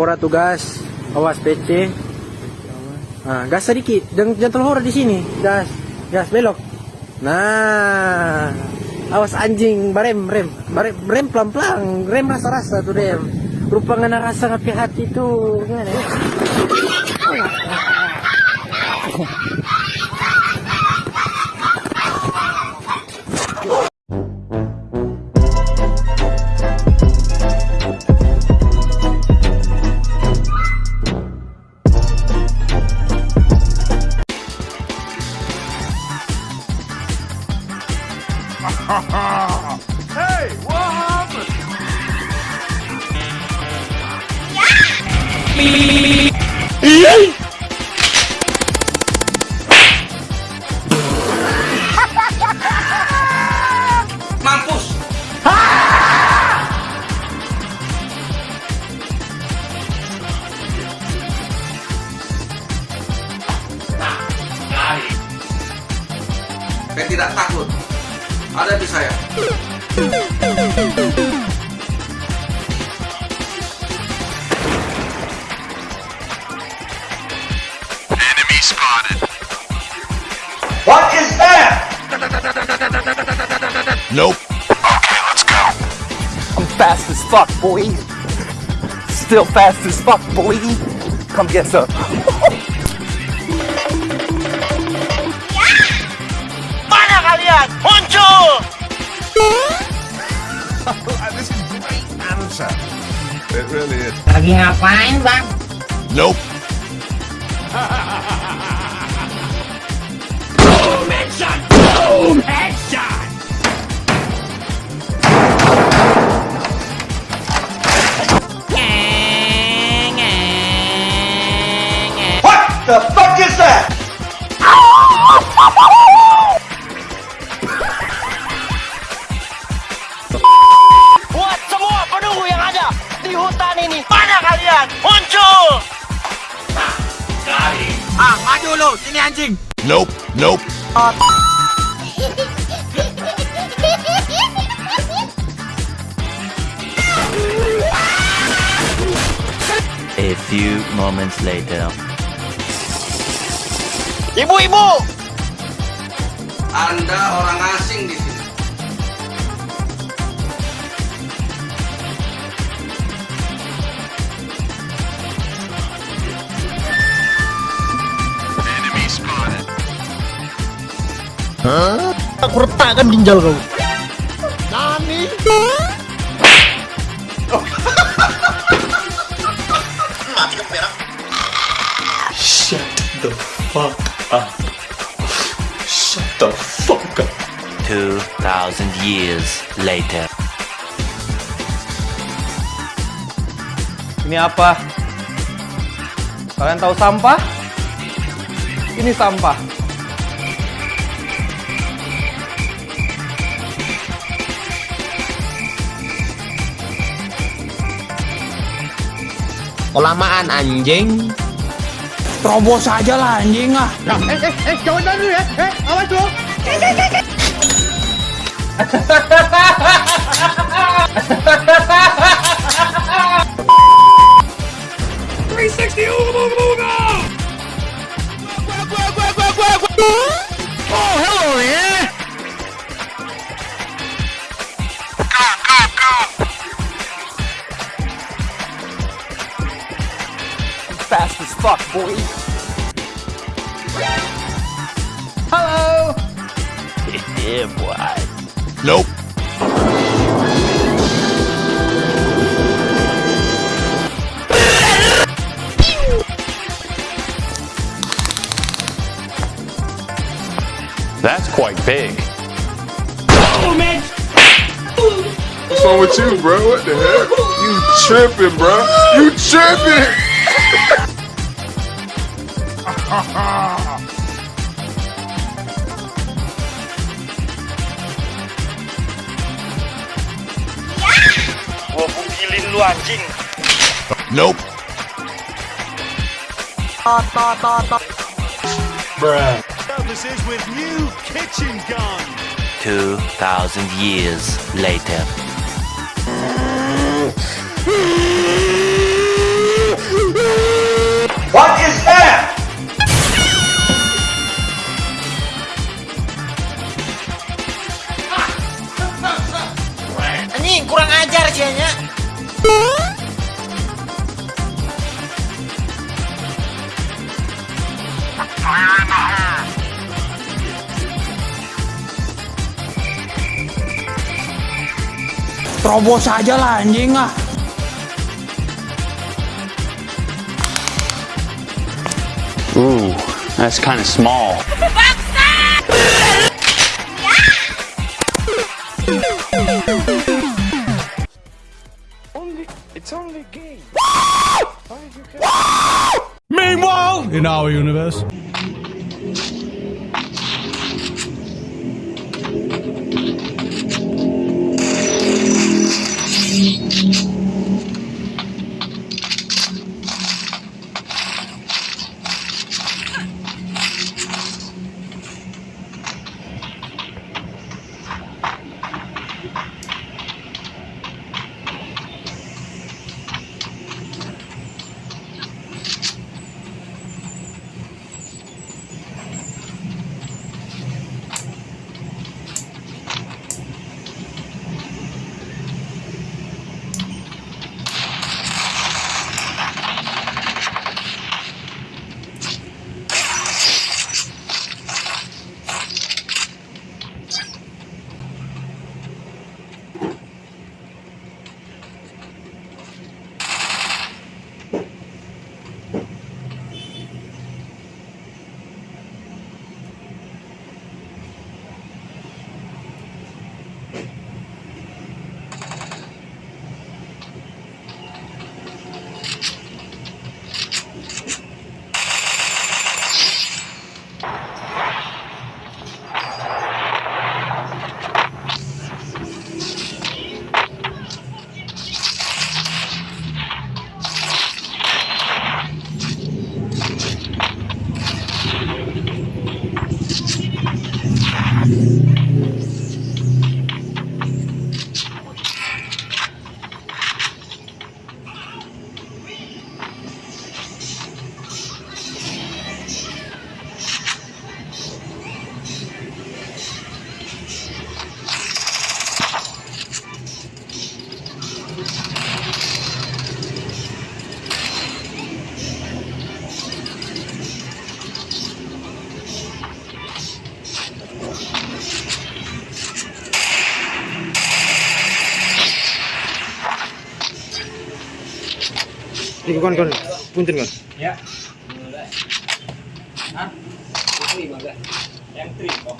hora tuh gas. Awas PC. Nah, gas sedikit. Jangan jangan terlalu hora di sini. Gas. Gas belok. Nah. Awas anjing, barem, rem. Barem, rem pelan-pelan. Rem rasa-rasa tuh rem. Rupa ngana rasa ngapi hati tuh. Gimana ya? Mampus. Saya tidak takut. Ada di saya. Nope. Okay, let's go. I'm fast as fuck, boy. Still fast as fuck, boy. Come get some. Mana kalian? Muncul! this is great answer. It really is. Lagi ngapain bang? Nope. Lu. Sini anjing. Nope. Nope. A few moments later. Ibu-ibu! Anda orang asing di Aku retakkan ginjal kau. Nani? Shut the fuck up. Shut the fuck up. 2,000 years later. Ini apa? Kalian tahu sampah? Ini sampah. Kelamaan anjing. Terobos aja lah anjing ah. I'm fuck, boy. Halo. Yeah, boy. Nope. That's quite big. Oh, What's wrong with you, bro? What the heck? You tripping, bro? You tripping? Gua bukilin lu anjing. Nope. Services with new kitchen gun. 2,000 years later. What is that? Terobos aja lah anjing ah. Ooh, that's kind of small. Meanwhile, in our universe. Ini kon kon. Punten kon. Ya. Hah? Ini mangga. Yang tri kok.